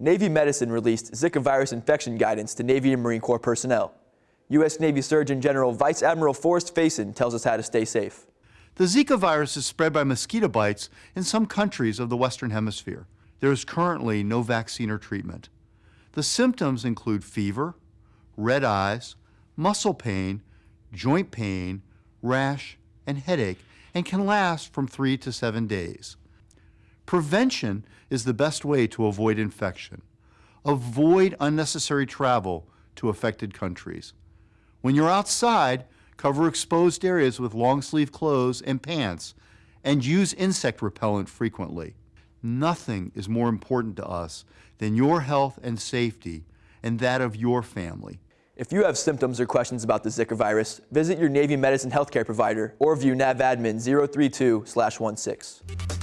Navy Medicine released Zika virus infection guidance to Navy and Marine Corps personnel. U.S. Navy Surgeon General Vice Admiral Forrest Faison tells us how to stay safe. The Zika virus is spread by mosquito bites in some countries of the Western Hemisphere. There is currently no vaccine or treatment. The symptoms include fever, red eyes, muscle pain, joint pain, rash, and headache, and can last from three to seven days. Prevention is the best way to avoid infection. Avoid unnecessary travel to affected countries. When you're outside, cover exposed areas with long sleeve clothes and pants, and use insect repellent frequently. Nothing is more important to us than your health and safety and that of your family. If you have symptoms or questions about the Zika virus, visit your Navy Medicine healthcare provider or view NAVADMIN 032-16.